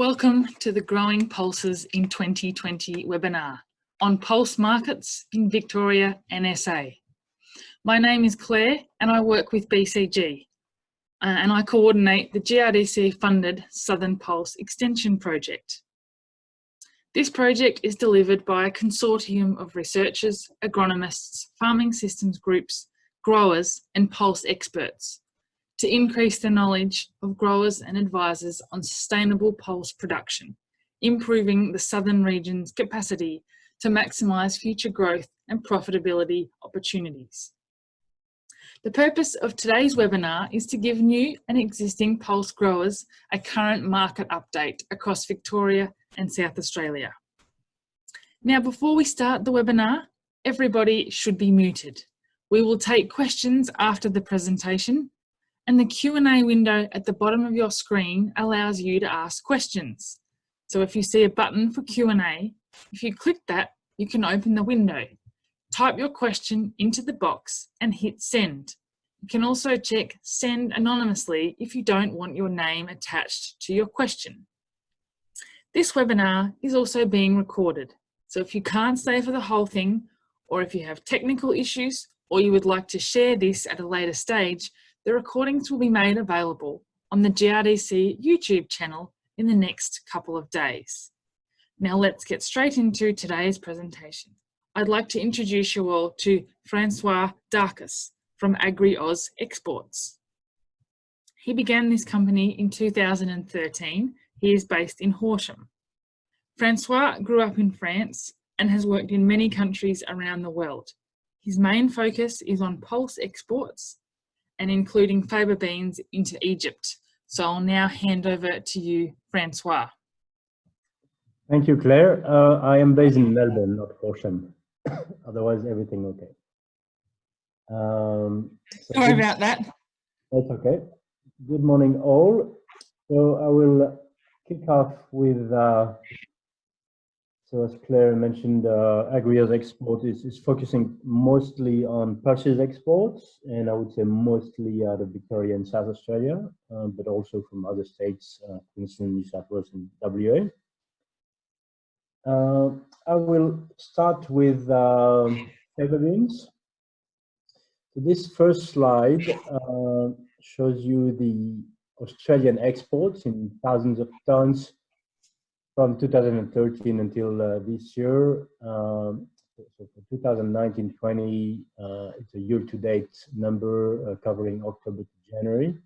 Welcome to the Growing Pulses in 2020 webinar on pulse markets in Victoria and SA. My name is Claire and I work with BCG uh, and I coordinate the GRDC funded Southern Pulse Extension Project. This project is delivered by a consortium of researchers, agronomists, farming systems groups, growers and pulse experts to increase the knowledge of growers and advisors on sustainable pulse production, improving the southern region's capacity to maximise future growth and profitability opportunities. The purpose of today's webinar is to give new and existing pulse growers a current market update across Victoria and South Australia. Now, before we start the webinar, everybody should be muted. We will take questions after the presentation and the Q&A window at the bottom of your screen allows you to ask questions. So if you see a button for Q&A, if you click that, you can open the window. Type your question into the box and hit send. You can also check send anonymously if you don't want your name attached to your question. This webinar is also being recorded. So if you can't stay for the whole thing, or if you have technical issues, or you would like to share this at a later stage, the recordings will be made available on the GRDC YouTube channel in the next couple of days. Now let's get straight into today's presentation. I'd like to introduce you all to Francois Darkus from AgriOz Exports. He began this company in 2013. He is based in Horsham. Francois grew up in France and has worked in many countries around the world. His main focus is on pulse exports and including faba beans into Egypt. So I'll now hand over to you, Francois. Thank you, Claire. Uh, I am based in Melbourne, not Horsham. Otherwise, everything okay. Um, so Sorry good, about that. That's okay. Good morning, all. So I will kick off with uh, so as Claire mentioned, uh, AgriOz export is, is focusing mostly on pulses exports, and I would say mostly out of Victoria and South Australia, uh, but also from other states, uh, Queensland, New South Wales, and WA. Uh, I will start with uh, faba beans. So this first slide uh, shows you the Australian exports in thousands of tons from 2013 until uh, this year. Um, so for 2019-20, uh, it's a year-to-date number uh, covering October to January.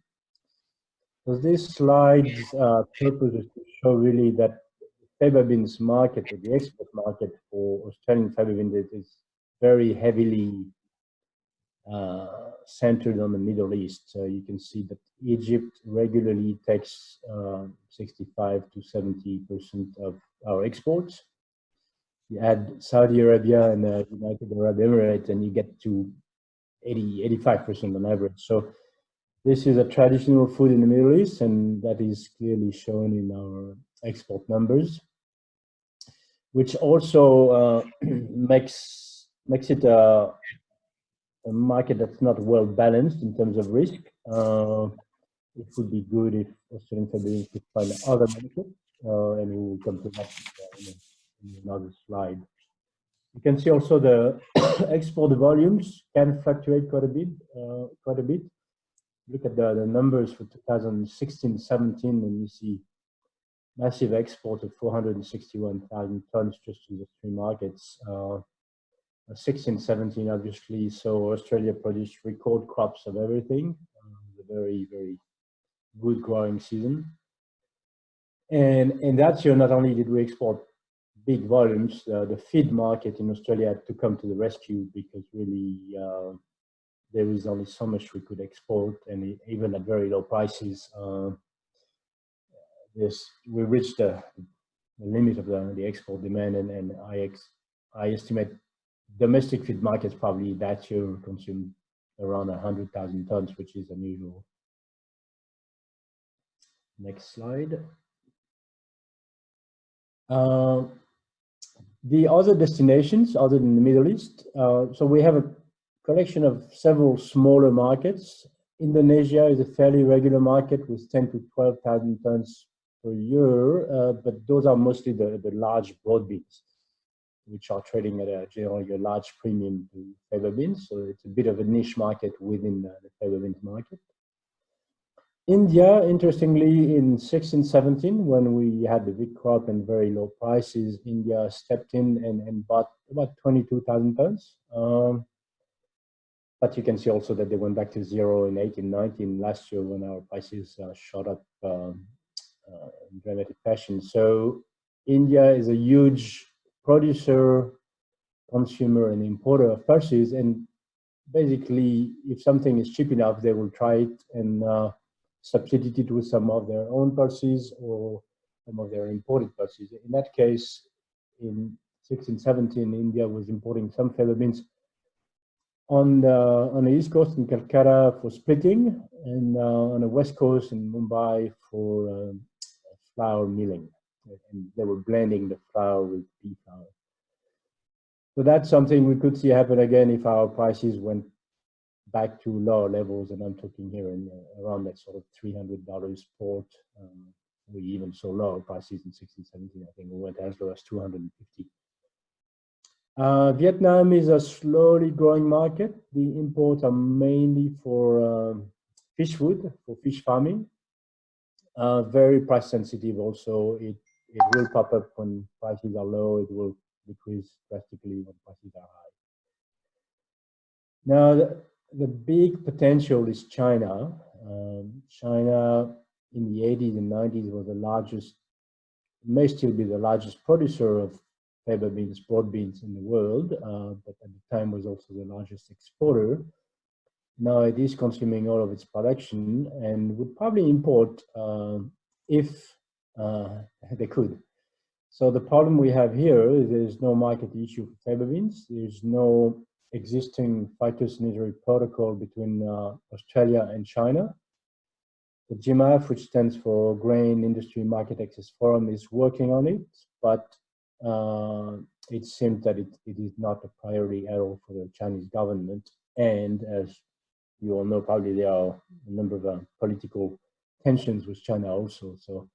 So this slide's uh, purpose is to show really that faba beans market, the export market for Australian faba beans is very heavily uh, centered on the Middle East. So you can see that Egypt regularly takes uh, 65 to 70 percent of our exports. You add Saudi Arabia and the United Arab Emirates, and you get to 80, 85 percent on average. So this is a traditional food in the Middle East, and that is clearly shown in our export numbers, which also uh, makes makes it a a market that's not well balanced in terms of risk. Uh, it would be good if Australian Federation could find other markets, uh, and we will come to that in, in another slide. You can see also the export volumes can fluctuate quite a bit. Uh, quite a bit. Look at the, the numbers for 2016-17, and you see massive export of 461,000 tons just to the three markets. Uh, 16, 17, obviously. So Australia produced record crops of everything. Uh, a very, very good growing season. And, in that year, not only did we export big volumes, uh, the feed market in Australia had to come to the rescue because really uh, there is only so much we could export and even at very low prices, uh, this, we reached the, the limit of the, the export demand and, and I, ex, I estimate domestic feed markets probably that year consumed around 100,000 tons, which is unusual. Next slide. Uh, the other destinations other than the Middle East, uh, so we have a collection of several smaller markets. Indonesia is a fairly regular market with 10 to 12,000 tons per year, uh, but those are mostly the, the large broad beans, which are trading at a generally a large premium to fava beans. So it's a bit of a niche market within the, the fava beans market. India, interestingly, in 16, 17, when we had the big crop and very low prices, India stepped in and, and bought about 22,000 tons. Um, but you can see also that they went back to zero in 18, 19 last year when our prices uh, shot up um, uh, in dramatic fashion. So India is a huge producer, consumer, and importer of pulses. And basically, if something is cheap enough, they will try it and uh, substitute it with some of their own pulses or some of their imported pulses. In that case, in 1617, India was importing some fava beans on the on the east coast in Calcutta for splitting, and uh, on the west coast in Mumbai for um, flour milling. And they were blending the flour with pea flour. So that's something we could see happen again if our prices went back to lower levels, and I'm talking here in uh, around that sort of $300 port. Um, we even saw lower prices in 16, 17. I think we went as low as 250 uh, Vietnam is a slowly growing market. The imports are mainly for um, fish food, for fish farming. Uh, very price sensitive also. It, it will pop up when prices are low. It will decrease drastically when prices are high. Now, the, the big potential is China. Um, China in the 80s and 90s was the largest, may still be the largest producer of fava beans, broad beans in the world, uh, but at the time was also the largest exporter. Now it is consuming all of its production and would probably import uh, if they could. So the problem we have here is there's no market issue for fava beans. There's no existing phytosanitary protocol between uh, Australia and China. The GIMAF, which stands for Grain Industry Market Access Forum, is working on it, but uh, it seems that it, it is not a priority at all for the Chinese government. And as you all know, probably there are a number of uh, political tensions with China also. So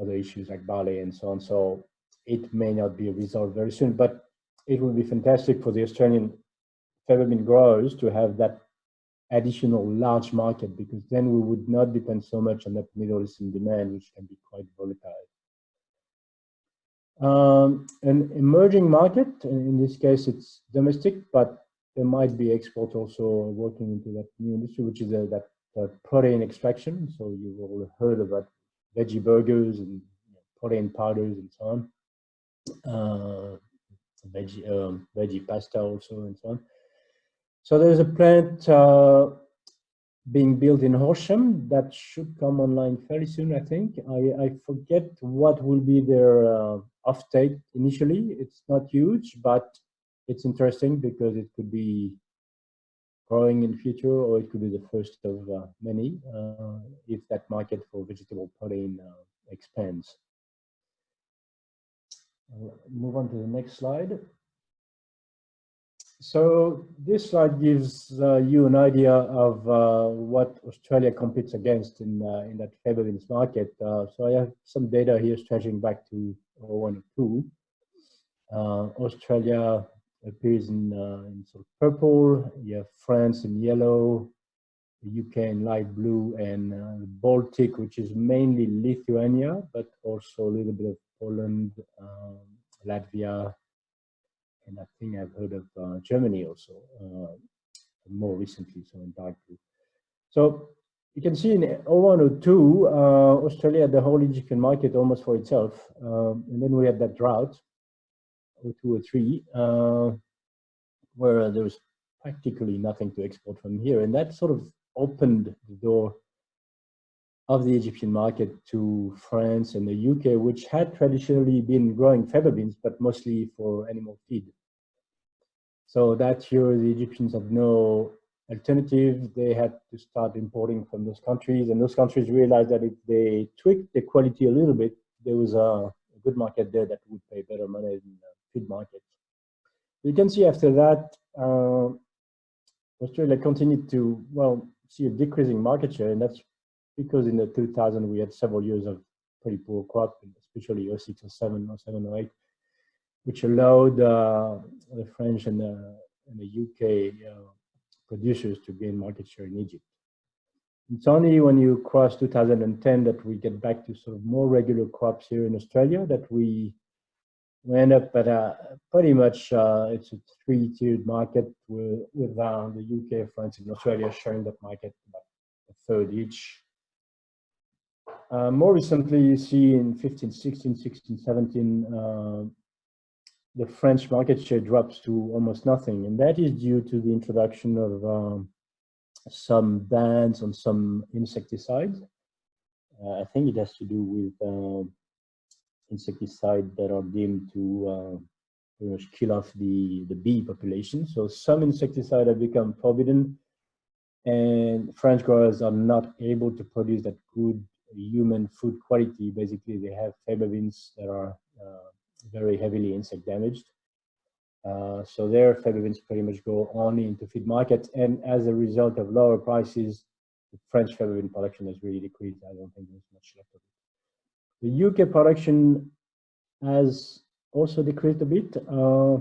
other issues like barley and so on. So it may not be resolved very soon, but it would be fantastic for the Australian bean growers to have that additional large market because then we would not depend so much on that Middle Eastern demand, which can be quite volatile. Um, an emerging market, in this case it's domestic, but there might be export also working into that new industry, which is a, that uh, protein extraction. So you've all heard of about veggie burgers and protein powders and so on. Uh, veggie, um, veggie pasta also and so on. So there's a plant uh, being built in Horsham that should come online fairly soon, I think. I, I forget what will be their uh, offtake initially. It's not huge, but it's interesting because it could be growing in future or it could be the first of uh, many uh, if that market for vegetable protein uh, expands. I'll move on to the next slide. So this slide gives uh, you an idea of uh, what Australia competes against in uh, in that fava beans market. Uh, so I have some data here stretching back to 0102. Uh, Australia appears in, uh, in sort of purple. You have France in yellow, the UK in light blue, and the Baltic, which is mainly Lithuania, but also a little bit of Poland, um, Latvia, and I think I've heard of uh, Germany also uh, more recently, so in dark blue. So you can see in 0102, uh, Australia the whole Egyptian market almost for itself. Um, and then we had that drought, 02 or 03, uh, where there was practically nothing to export from here. And that sort of opened the door of the Egyptian market to France and the UK, which had traditionally been growing fava beans, but mostly for animal feed. So that year, the Egyptians had no alternative. They had to start importing from those countries, and those countries realized that if they tweaked the quality a little bit, there was a, good market there that would pay better money than the market. You can see after that, uh, Australia continued to, well, see a decreasing market share, and that's because in the 2000 we had several years of pretty poor crop, especially 06 or 07 or 7 or 8, which allowed uh, the French and the, and the UK uh, producers to gain market share in Egypt. It's only when you cross 2010 that we get back to sort of more regular crops here in Australia that we, we end up at a pretty much, uh, it's a three-tiered market with, with uh, the UK, France, and Australia sharing that market about a third each. Uh, more recently, you see in 15, 16, 16, 17, uh, the French market share drops to almost nothing. And that is due to the introduction of um, some bans on some insecticides. Uh, I think it has to do with uh, insecticides that are deemed to uh, kill off the, the bee population. So some insecticides have become forbidden and French growers are not able to produce that good human food quality. Basically, they have faba beans that are uh, very heavily insect damaged. Uh, so their faba beans pretty much go only into feed markets. And as a result of lower prices, French faba bean production has really decreased. I don't think there's much left of it. The UK production has also decreased a bit. Uh,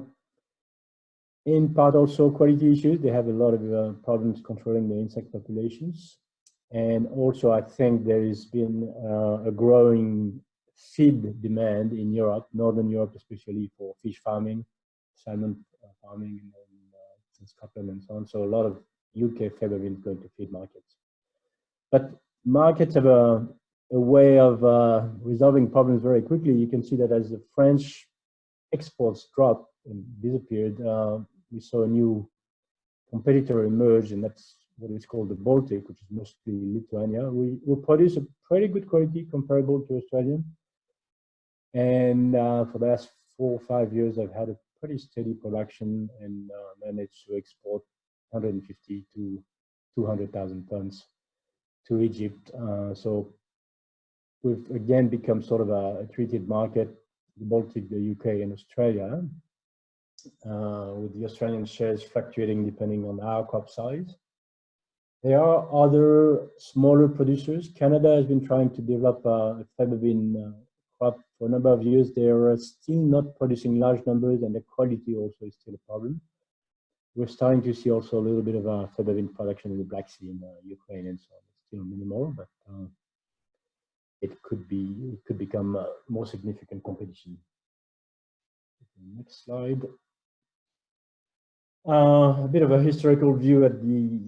in part also quality issues. They have a lot of uh, problems controlling the insect populations. And also I think there has been uh, a growing feed demand in Europe, Northern Europe especially for fish farming salmon uh, farming in, uh, in, Scotland and so on. So a lot of UK faba beans going to feed markets. But markets have a, a way of uh, resolving problems very quickly. You can see that as the French exports dropped and disappeared, uh, we saw a new competitor emerge, and that's what is called the Baltic, which is mostly Lithuania. We, produce a pretty good quality comparable to Australian. And uh, for the last four or five years, I've had a pretty steady production and uh, managed to export 150 to 200,000 tons to Egypt. Uh, so we've again become sort of a, treated market, the Baltic, the UK and Australia, uh, with the Australian shares fluctuating depending on our crop size. There are other smaller producers. Canada has been trying to develop a faba bean uh, crop for a number of years, they are still not producing large numbers and the quality also is still a problem. We're starting to see also a little bit of a faba bean production in the Black Sea in uh, Ukraine and so on. It's still minimal, but uh, it could be, it could become a more significant competition. Next slide. Uh, a bit of a historical view at the,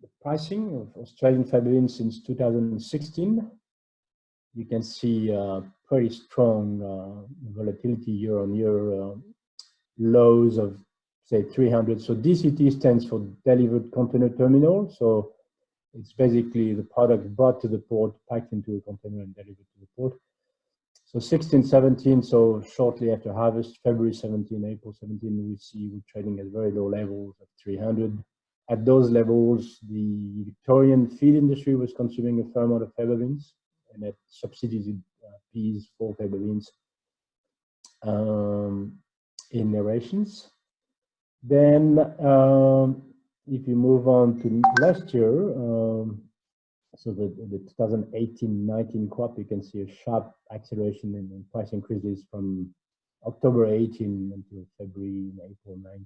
the pricing of Australian faba since 2016 you can see uh, pretty strong uh, volatility year on year, lows of say 300. So DCT stands for delivered container terminal. So it's basically the product brought to the port, packed into a container and delivered to the port. So 16, 17, so shortly after harvest, February 17, April 17, we see we're trading at very low levels of 300. At those levels, the Victorian feed industry was consuming a fair amount of faba beans and that subsidized uh, peas for faba beans um, in narrations. Then um, if you move on to last year, um, so the, the 2018-19 crop, you can see a sharp acceleration in, in, price increases from October 18 until February April 19.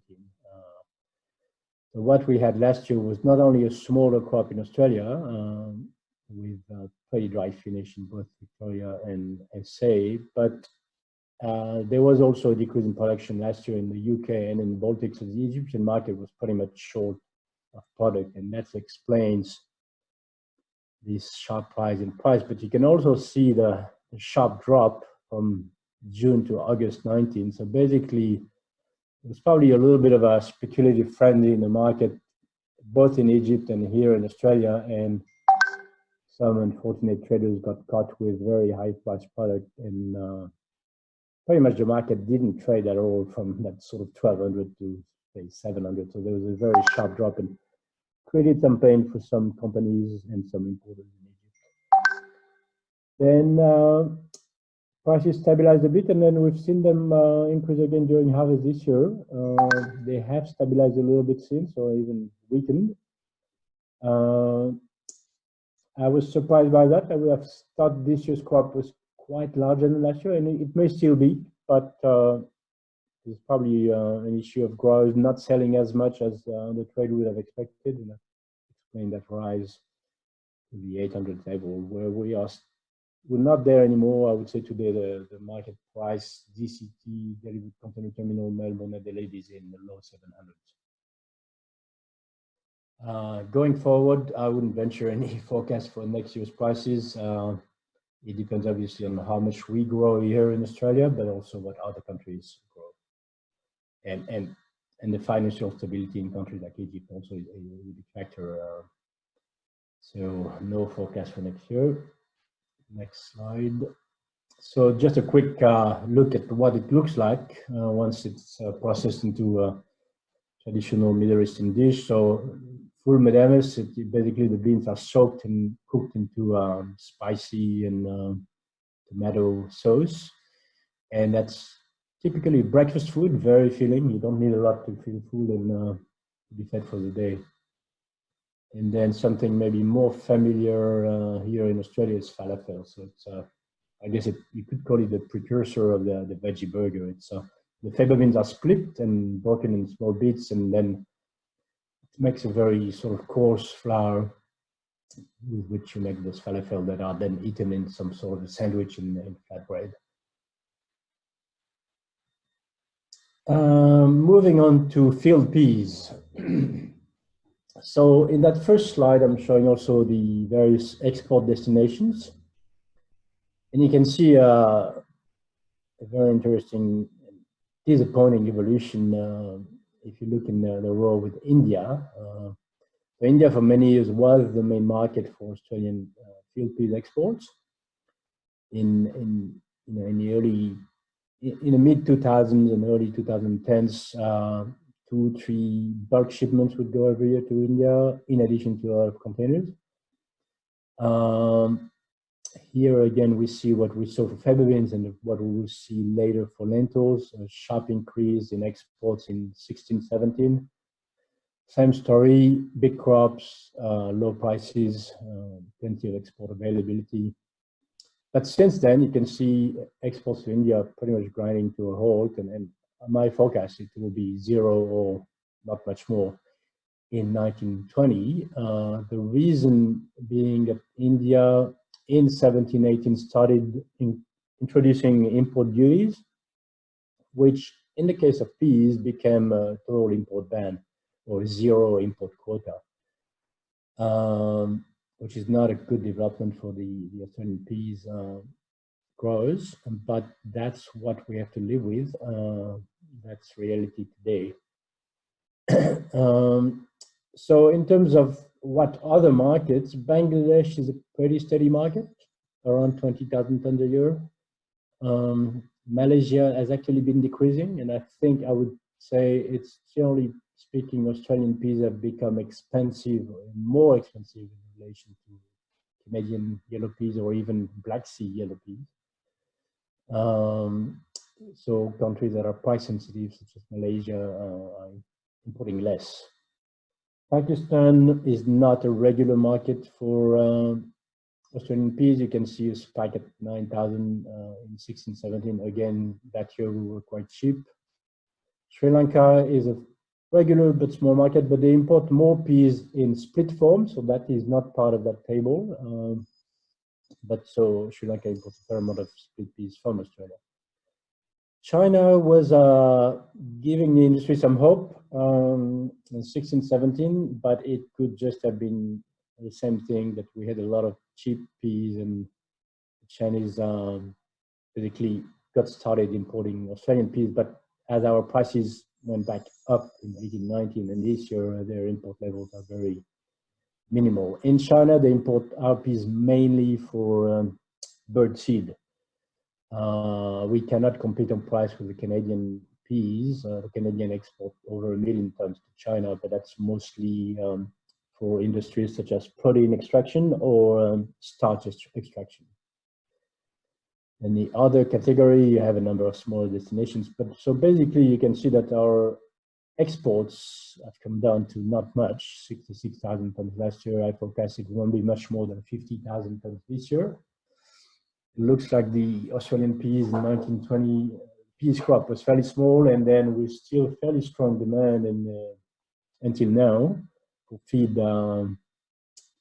Uh, so what we had last year was not only a smaller crop in Australia, um, with uh, pretty dry finish in both Victoria and SA, but uh, there was also a decrease in production last year in the UK and in the Baltics. So the Egyptian market was pretty much short of product, and that explains this sharp rise in price. But you can also see the, the sharp drop from June to August 19. So basically, there's probably a little bit of a speculative frenzy in the market, both in Egypt and here in Australia. And some unfortunate traders got caught with very high price product and uh, pretty much the market didn't trade at all from that sort of 1200 to say 700 so there was a very sharp drop and created some pain for some companies and some importers in Egypt. Then uh, prices stabilized a bit and then we've seen them uh, increase again during harvest this year. Uh, they have stabilized a little bit since or even weakened. Uh, I was surprised by that. I would have thought this year's crop was quite larger than last year, and it may still be, but there's probably uh, an issue of growers not selling as much as uh, the trade would have expected, and explain that rise to the 800 level, where we are we're not there anymore. I would say today the, the market price DCT delivered container terminal Melbourne Adelaide is in the low 700s. Uh, going forward, I wouldn't venture any forecast for next year's prices. Uh, it depends obviously on how much we grow here in Australia, but also what other countries. And, and, and the financial stability in countries like Egypt also is a big factor. Uh, so no forecast for next year. Next slide. So just a quick uh, look at what it looks like uh, once it's uh, processed into a traditional Middle Eastern dish. So ful medames, it, basically the beans are soaked and cooked into um, spicy and uh, tomato sauce. And that's typically breakfast food, very filling. You don't need a lot to feel full and uh, be fed for the day. And then something maybe more familiar uh, here in Australia is falafel. So it's, uh, I guess it, you could call it the precursor of the, the veggie burger. It's uh, the faba beans are split and broken in small bits, and then it makes a very sort of coarse flour with which you make those falafel that are then eaten in some sort of a sandwich in, in flatbread. Um, moving on to field peas. So in that first slide, I'm showing also the various export destinations. And you can see uh, a very interesting, disappointing evolution uh, if you look in the, the row with India. Uh, India for many years was the main market for Australian uh, field peas exports. In, in, you know, in the early, in the mid 2000s and early 2010s, two, three bulk shipments would go every year to India, in addition to a lot of containers. Um, here again, we see what we saw for faba beans and what we will see later for lentils, a sharp increase in exports in 16, 17. Same story, big crops, uh, low prices, uh, plenty of export availability. But since then, you can see exports to India pretty much grinding to a halt and, and my forecast it will be zero or not much more in 1920. Uh, the reason being that India in 1718 started in introducing import duties, which in the case of peas became a total import ban or zero import quota, um, which is not a good development for the, the Australian peas uh, grows, but that's what we have to live with. Uh, that's reality today. um, so in terms of what other markets, Bangladesh is a pretty steady market, around 20,000 tons a year. Um, Malaysia has actually been decreasing, and I think I would say it's generally speaking, Australian peas have become expensive, more expensive relation to Canadian yellow peas or even Black Sea yellow peas. Um, so countries that are price sensitive, such as Malaysia, uh, are importing less. Pakistan is not a regular market for uh, Australian peas. You can see a spike at 9,000 uh, in 16, 17. Again, that year we were quite cheap. Sri Lanka is a regular but small market, but they import more peas in split form, so that is not part of that table. Um, but so Sri Lanka imports a fair amount of split peas from Australia. China was uh, giving the industry some hope um, in 16, 17, but it could just have been the same thing that we had a lot of cheap peas and the Chinese um, basically got started importing Australian peas, but as our prices went back up in 18, 19, and this year their import levels are very minimal. In China, they import peas mainly for um, bird seed. Uh, we cannot compete on price with the Canadian peas. Uh, the Canadian export over a million tons to China, but that's mostly um, for industries such as protein extraction or um, starch extraction. And the other category, you have a number of smaller destinations. But so basically, you can see that our exports have come down to not much, 66,000 tons last year. I forecast it won't be much more than 50,000 tons this year. it looks like the Australian peas in 1920 peas crop was fairly small, and then with still fairly strong demand in, uh, until now for feed um,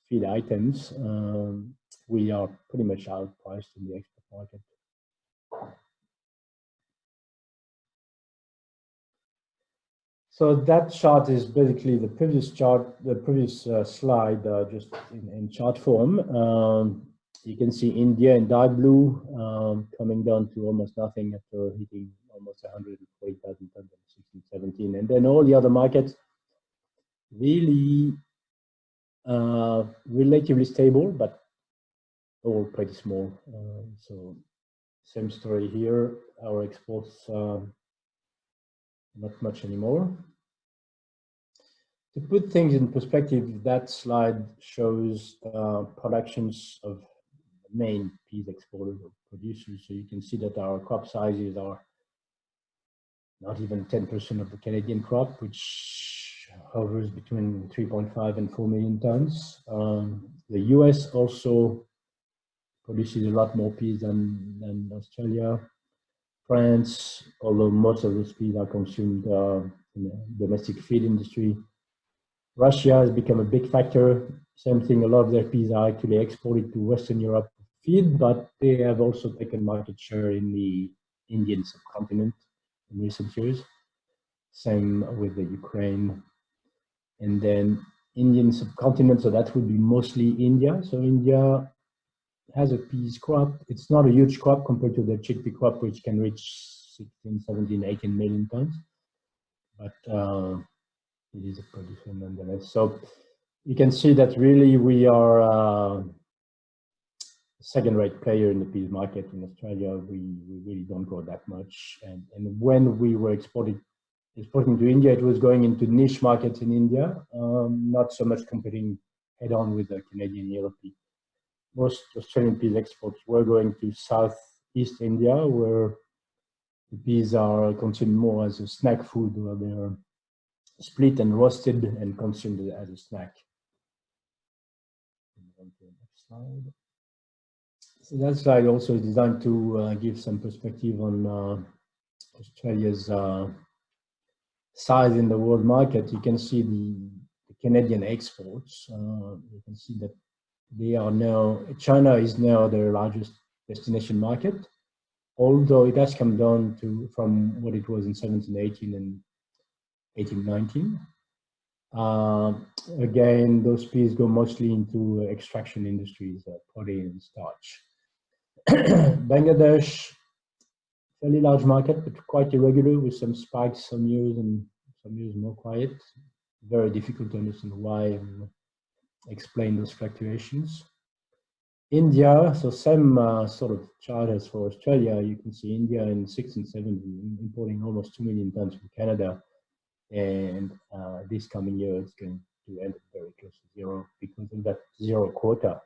feed items. Um, we are pretty much outpriced in the export So that chart is basically the previous chart, the previous uh, slide, uh, just in, in, chart form. Um, you can see India in dark blue um, coming down to almost nothing after hitting almost 140,000 tons in 16, 17. And then all the other markets really uh, relatively stable, but all pretty small. Uh, so same story here. Our exports uh, not much anymore. To put things in perspective, that slide shows uh, productions of main peas exporters or producers. So you can see that our crop sizes are not even 10% of the Canadian crop, which hovers between 3.5 and 4 million tons. Um, the US also produces a lot more peas than, than Australia. France, although most of those peas are consumed uh, in the domestic feed industry. Russia has become a big factor. Same thing, a lot of their peas are actually exported to Western Europe feed, but they have also taken market share in the Indian subcontinent in recent years. Same with the Ukraine. And then Indian subcontinent, so that would be mostly India. So India has a peas crop. It's not a huge crop compared to the chickpea crop, which can reach 16, 17, 18 million tons. But uh, it is a producer nonetheless. So you can see that really we are uh, second-rate player in the peas market in Australia. We, we really don't grow that much. And, and when we were exporting, exporting to India, it was going into niche markets in India, um, not so much competing head-on with the Canadian pea most Australian peas exports were going to southeast India, where the peas are consumed more as a snack food, where they are split and roasted and consumed as a snack. So that slide also is designed to uh, give some perspective on uh, Australia's uh, size in the world market. You can see the, the Canadian exports. Uh, you can see that they are now, China is now their largest destination market, although it has come down to from what it was in 1718 and 1819. Uh, again, those peas go mostly into extraction industries, uh, protein and starch. Bangladesh, fairly large market, but quite irregular with some spikes some years and some years more quiet. Very difficult to understand why explain those fluctuations. India, so same uh, sort of chart as for Australia, you can see India in 16, 17 importing almost 2 million tons from Canada. And uh, this coming year, it's going to end very close to zero because of that zero quota.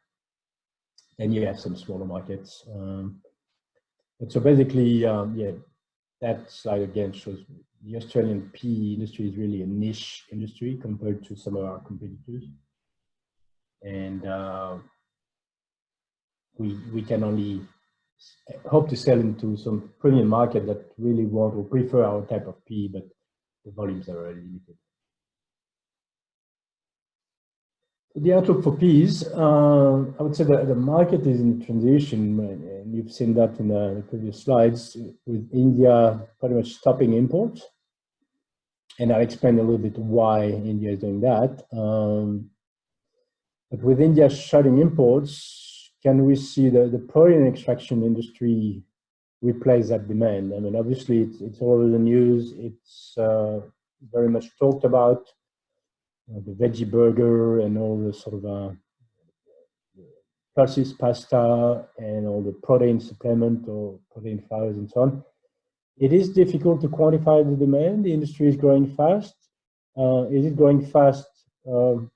Then you have some smaller markets. Um, but so basically, um, yeah, that slide again shows the Australian pea industry is really a niche industry compared to some of our competitors and uh, we we can only hope to sell into some premium market that really want or prefer our type of pea, but the volumes are very limited. The outlook for peas, uh, I would say that the market is in transition, and you've seen that in the previous slides, with India pretty much stopping imports. And I'll explain a little bit why India is doing that. Um, but with India shutting imports, can we see the, the protein extraction industry replace that demand? I mean, obviously it's, it's all over the news. It's uh, very much talked about, know, the veggie burger and all the sort of uh, pasta and all the protein supplement or protein fibers and so on. It is difficult to quantify the demand. The industry is growing fast. Uh, is it growing fast um,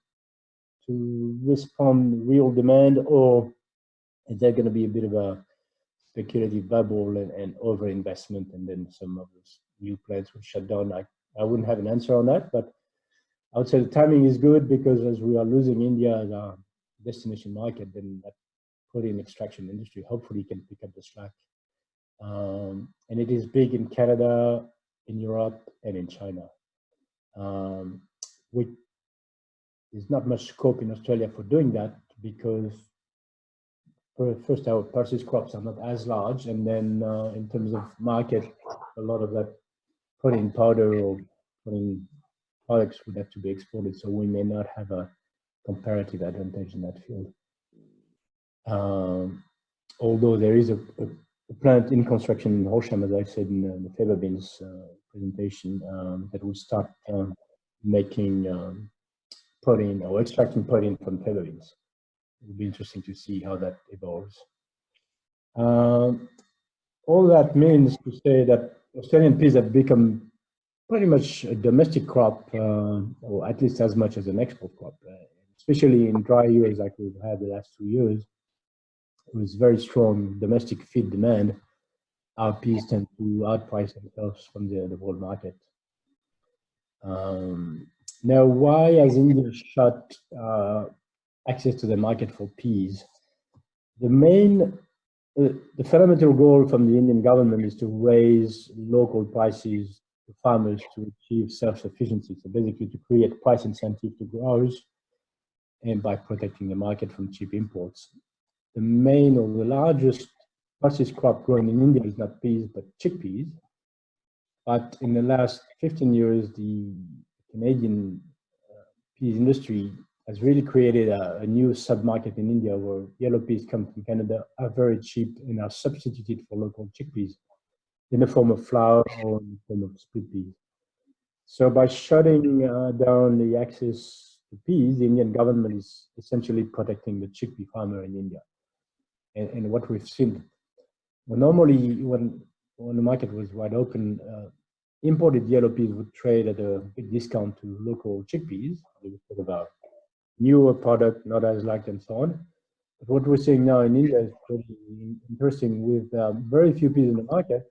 to respond real demand or is there going to be a bit of a speculative bubble and, and over-investment and then some of those new plants will shut down? I, I wouldn't have an answer on that, but I would say the timing is good because as we are losing India as our destination market, then that protein extraction industry. Hopefully, can pick up the slack. Um, and it is big in Canada, in Europe, and in China. Um, we, there's not much scope in Australia for doing that because first our purchase crops are not as large and then uh, in terms of market a lot of that protein powder or protein products would have to be exported so we may not have a comparative advantage in that field. Um, although there is a, a, a, plant in construction in Horsham as I said in the, the fava beans uh, presentation um, that will start um, making protein or extracting protein from beans it will be interesting to see how that evolves. Um, all that means to say that Australian peas have become pretty much a domestic crop, uh, or at least as much as an export crop, uh, especially in dry years like we've had the last two years. With very strong domestic feed demand, our peas tend to outprice themselves from the, the world market. Um, now, why has India shut uh, access to the market for peas. The main, uh, the fundamental goal from the Indian government is to raise local prices to farmers to achieve self-sufficiency. So basically to create price incentive to growers and by protecting the market from cheap imports. The main or the largest pulses crop grown in India is not peas, but chickpeas. But in the last 15 years, the Canadian uh, peas industry has really created a, a new sub-market in India where yellow peas come from Canada are very cheap and are substituted for local chickpeas in the form of flour or in the form of split peas. So by shutting uh, down the access to peas, the Indian government is essentially protecting the chickpea farmer in India. And, and what we've seen, well, normally when, when the market was wide open, uh, imported yellow peas would trade at a big discount to local chickpeas. Would talk about newer product, not as liked and so on. But what we're seeing now in India is pretty interesting with um, very few peas in the market.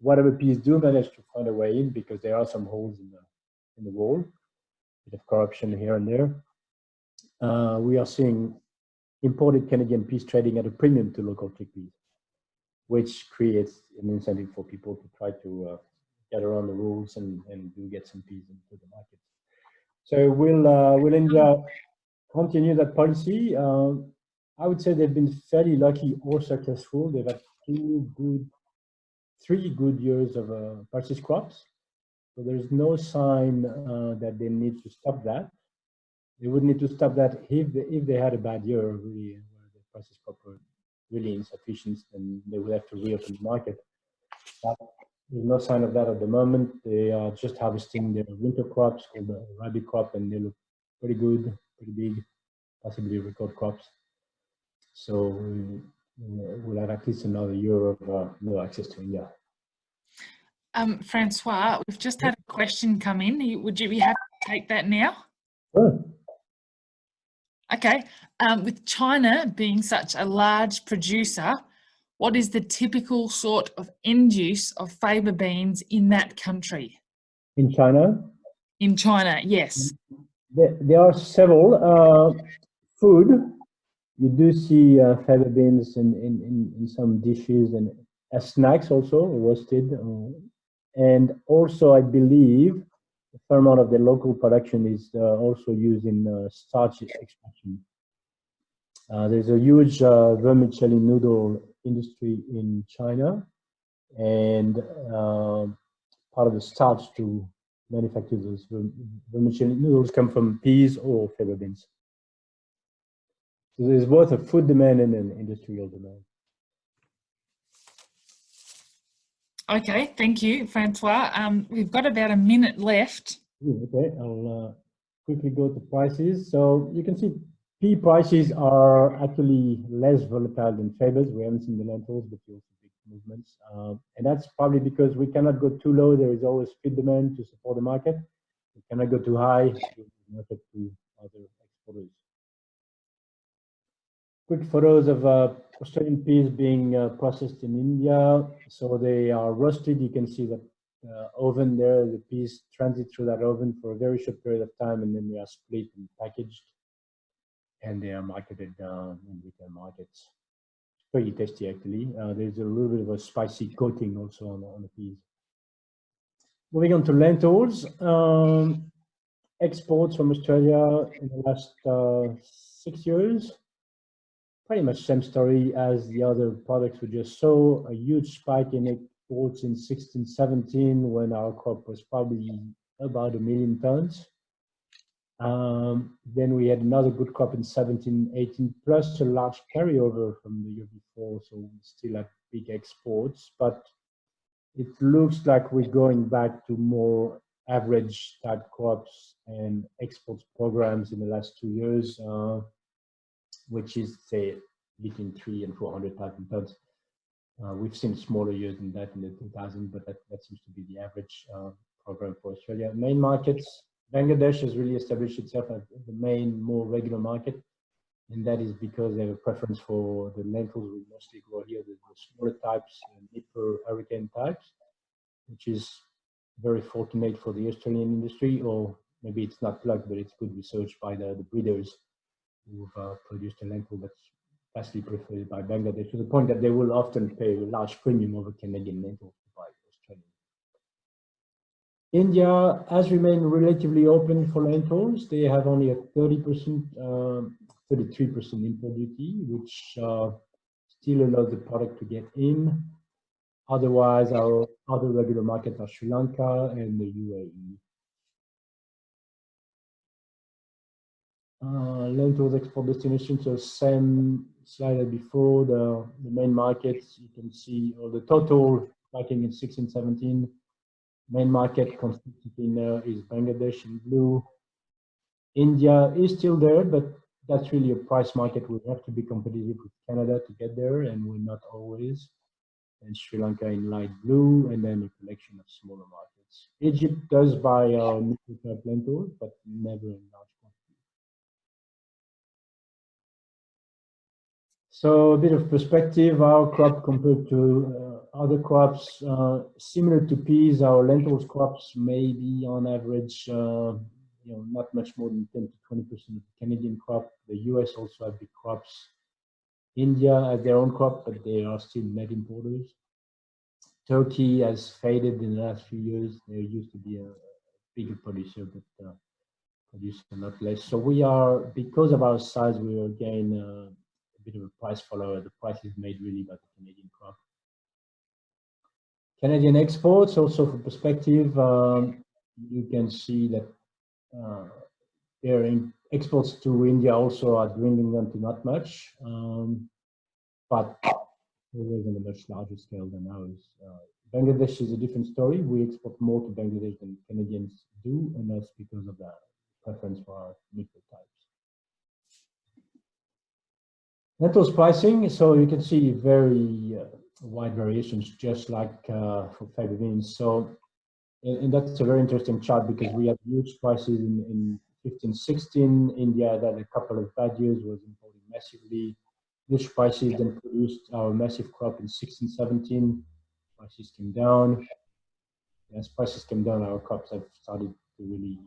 Whatever peas do manage to find a way in because there are some holes in the, in the wall, a bit of corruption here and there. Uh, we are seeing imported Canadian peas trading at a premium to local chickpeas, which creates an incentive for people to try to uh, get around the rules and, and do get some peas into the market. So will uh, will India continue that policy? Uh, I would say they've been fairly lucky or successful. They've had two good, three good years of uh, purchase crops. So there's no sign uh, that they need to stop that. They would need to stop that if they, if they had a bad year, where the purchase crop really insufficient, and they would have to reopen the market. But there's no sign of that at the moment. They are just harvesting their winter crops called the rabi crop and they look pretty good, pretty big, possibly record crops. So we'll have at least another year of uh, no access to India. Um, Francois, we've just had a question come in. Would you be happy to take that now? Sure. Okay. Um, with China being such a large producer, what is the typical sort of end use of faba beans in that country? In China? In China, yes. There, there are several. Uh, food, you do see uh, faba beans in, in, in, in, some dishes and as snacks also, roasted. Uh, and also, I believe, a fair amount of the local production is uh, also used in uh, starch extraction. Uh, there's a huge vermicelli noodle industry in China, and uh, part of the starch to manufacture those vermicelli noodles come from peas or fava beans. So there's both a food demand and an industrial demand. Okay, thank you, Francois. Um, we've got about a minute left. Okay, I'll uh, quickly go to prices. So you can see Pea prices are actually less volatile than fabas. We haven't seen the lentils, but you also big movements. Um, and that's probably because we cannot go too low. There is always feed demand to support the market. We cannot go too high market to other exporters. Quick photos of uh, Australian peas being uh, processed in India. So they are roasted. You can see the uh, oven there. The peas transit through that oven for a very short period of time, and then they are split and packaged. and they are marketed uh, in retail markets. Pretty tasty actually. Uh, there's a little bit of a spicy coating also on, on the peas. Moving on to lentils, um, exports from Australia in the last uh, six years. Pretty much same story as the other products we just saw. A huge spike in exports in 16, 17 when our crop was probably about a million tons. Um, then we had another good crop in 17, 18, plus a large carryover from the year before. So we still have big exports, but it looks like we're going back to more average type crops and exports programs in the last two years, uh, which is say between three and 400,000 tons. Uh, we've seen smaller years than that in the 2000, but that, that seems to be the average uh, program for Australia. Main markets, Bangladesh has really established itself as the main, more regular market. And that is because they have a preference for the lentils we mostly grow here, the, the smaller types, Nipper hurricane types, which is very fortunate for the Australian industry, or maybe it's not luck, but it's good research by the, the breeders who've uh, produced a lentil that's vastly preferred by Bangladesh to the point that they will often pay a large premium over Canadian lentils to buy Australian. India has remained relatively open for lentils. They have only a 30%, 33% um, import duty, which uh, still allows the product to get in. Otherwise, our other regular markets are Sri Lanka and the UAE. Uh, lentils export destinations, so same slide as before, the, the main markets, you can see all the total tracking in 16, 17. Main market constituting uh, is Bangladesh in blue. India is still there, but that's really a price market. We have to be competitive with Canada to get there, and we're not always and Sri Lanka in light blue, and then a collection of smaller markets. Egypt does buy our nickel lentils, but never in large So a bit of perspective, our crop compared to uh, other crops, uh, similar to peas, our lentils crops may be on average, uh, you know, not much more than 10 to 20% of Canadian crop. The US also have big crops India has their own crop, but they are still net importers. Turkey has faded in the last few years. There used to be a bigger producer, but uh, produce a lot less. So we are, because of our size, we are again uh, bit of a price follower. The price is made really by the Canadian crop. Canadian exports, also for perspective, um, you can see that uh, their exports to India also are dwindling down to not much, um, but always on a much larger scale than ours. Uh, Bangladesh is a different story. We export more to Bangladesh than Canadians do, and that's because of the preference for our nickel types. Lentils pricing, so you can see very uh, wide variations, just like uh, for faba beans. So, and, and, that's a very interesting chart because we had huge prices in, in 15, 16. India had a couple of bad years, was importing massively. Huge prices then produced our massive crop in 16, 17. Prices came down. As prices came down, our crops have started to really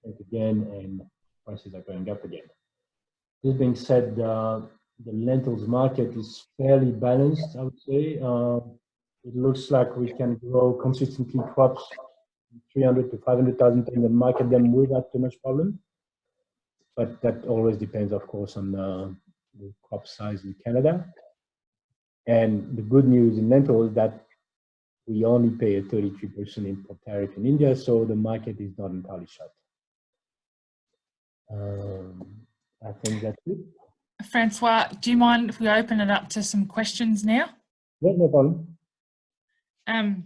shrink again and prices are going up again. This being said, uh, the lentils market is fairly balanced, I would say. Uh, it looks like we can grow consistently crops 300 to 500,000 tons and market them without too much problem but that always depends, of course, on the, the crop size in Canada. And the good news in lentils is that we only pay a 33% import tariff in India, so the market is not entirely shut. Um, I think that's it. Francois, do you mind if we open it up to some questions now? Yeah, no problem. Um,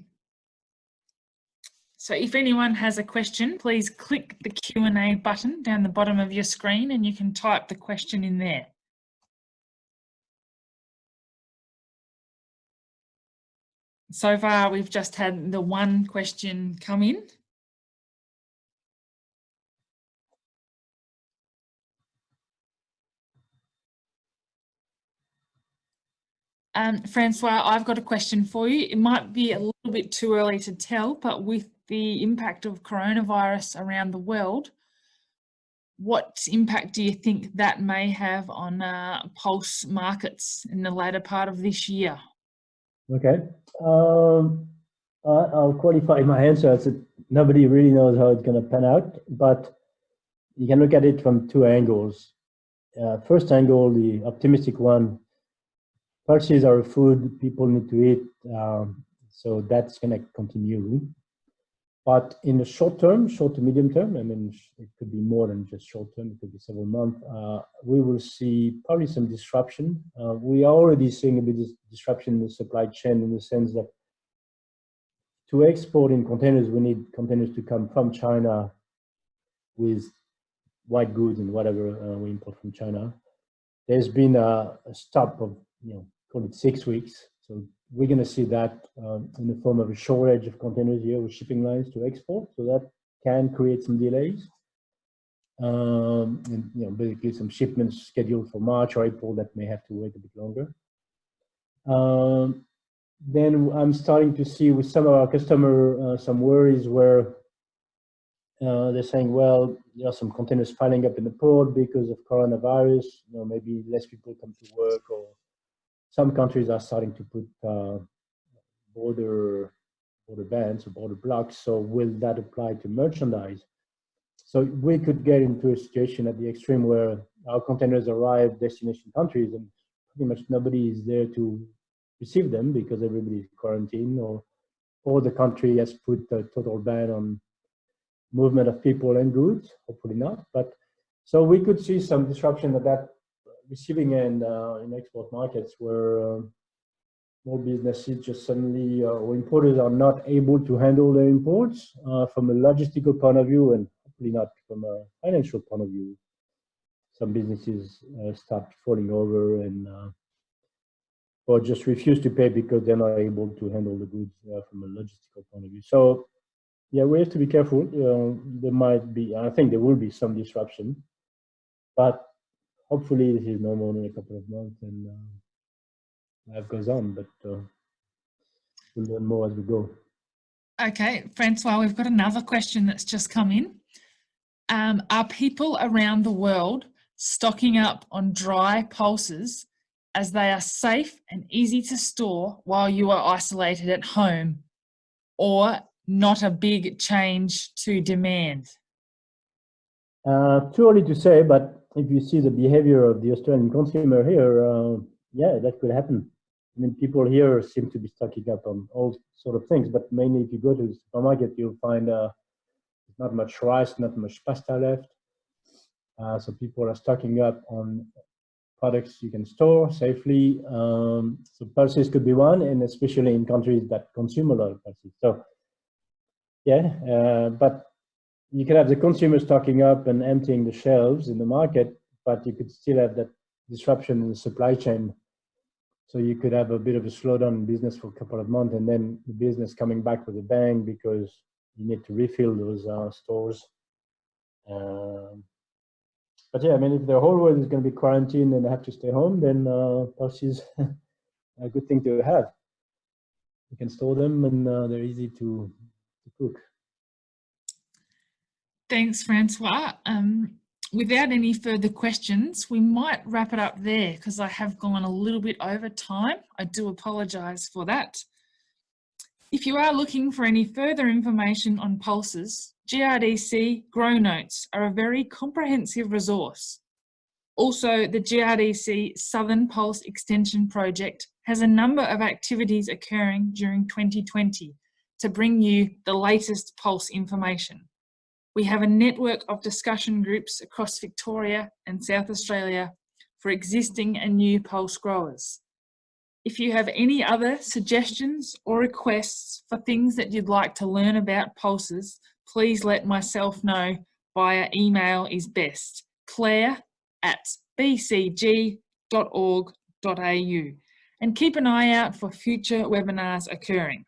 so if anyone has a question, please click the Q&A button down the bottom of your screen and you can type the question in there. So far, we've just had the one question come in. Um, Francois, I've got a question for you. It might be a little bit too early to tell, but with the impact of coronavirus around the world, what impact do you think that may have on uh, pulse markets in the later part of this year? Okay, um, I'll qualify my answer as nobody really knows how it's going to pan out, but you can look at it from two angles. Uh, first angle, the optimistic one, pulses are food people need to eat, um, so that's going to continue. But in the short term, short to medium term, I mean, it could be more than just short term, it could be several months, uh, we will see probably some disruption. Uh, we are already seeing a bit of disruption in the supply chain in the sense that to export in containers, we need containers to come from China with white goods and whatever uh, we import from China. There's been a, a stop of, you know, call it six weeks. So we're going to see that um, in the form of a shortage of containers here with shipping lines to export. So that can create some delays. Um, and you know, basically some shipments scheduled for March or April that may have to wait a bit longer. Um, then I'm starting to see with some of our customer uh, some worries where uh, they're saying, well, there are some containers piling up in the port because of coronavirus. You know, maybe less people come to work or some countries are starting to put uh, border border bans or border blocks. So will that apply to merchandise? So we could get into a situation at the extreme where our containers arrive destination countries and pretty much nobody is there to receive them because everybody is quarantined or or the country has put a total ban on movement of people and goods, hopefully not. But so we could see some disruption at that receiving end uh, in export markets where um, more businesses just suddenly uh, or importers are not able to handle their imports uh, from a logistical point of view and hopefully not from a financial point of view. Some businesses start falling over and or just refuse to pay because they're not able to handle the goods uh, from a logistical point of view. So yeah, we have to be careful. There might be, I think there will be some disruption, but hopefully this is normal in a couple of months and uh, life goes on, but uh, we'll learn more as we go. Okay, Francois, we've got another question that's just come in. Um, are people around the world stocking up on dry pulses as they are safe and easy to store while you are isolated at home or not a big change to demand? Uh, too early to say, but if you see the behavior of the Australian consumer here, uh, yeah, that could happen. I mean, people here seem to be stocking up on all sort of things, but mainly if you go to the supermarket, you'll find uh, not much rice, not much pasta left. Uh, so people are stocking up on products you can store safely. Um, so pulses could be one, and especially in countries that consume a lot of pulses. So yeah, uh, but you could have the consumer stocking up and emptying the shelves in the market, but you could still have that disruption in the supply chain. So you could have a bit of a slowdown in business for a couple of months and then the business coming back with a bang because you need to refill those uh, stores. Um, but yeah, I mean, if the whole world is going to be quarantined and have to stay home, then uh, is a good thing to have. You can store them and uh, they're easy to, to cook. Thanks, Francois. Um, without any further questions, we might wrap it up there because I have gone a little bit over time. I do apologise for that. If you are looking for any further information on pulses, GRDC GrowNotes are a very comprehensive resource. Also, the GRDC Southern Pulse Extension Project has a number of activities occurring during 2020 to bring you the latest pulse information. We have a network of discussion groups across Victoria and South Australia for existing and new pulse growers. If you have any other suggestions or requests for things that you'd like to learn about pulses, please let myself know via email is best, claire at bcg.org.au and keep an eye out for future webinars occurring.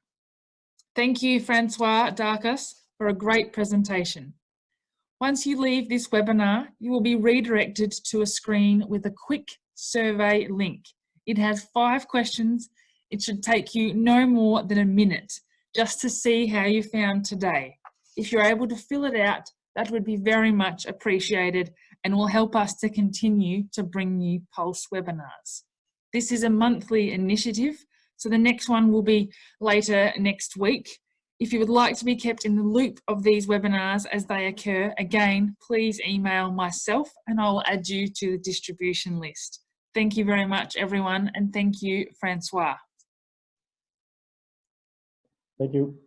Thank you, Francois Darcus, for a great presentation. Once you leave this webinar, you will be redirected to a screen with a quick survey link. It has five questions. It should take you no more than a minute just to see how you found today. If you're able to fill it out, that would be very much appreciated and will help us to continue to bring you Pulse webinars. This is a monthly initiative, so the next one will be later next week. If you would like to be kept in the loop of these webinars as they occur, again, please email myself and I'll add you to the distribution list. Thank you very much, everyone, and thank you, Francois. Thank you.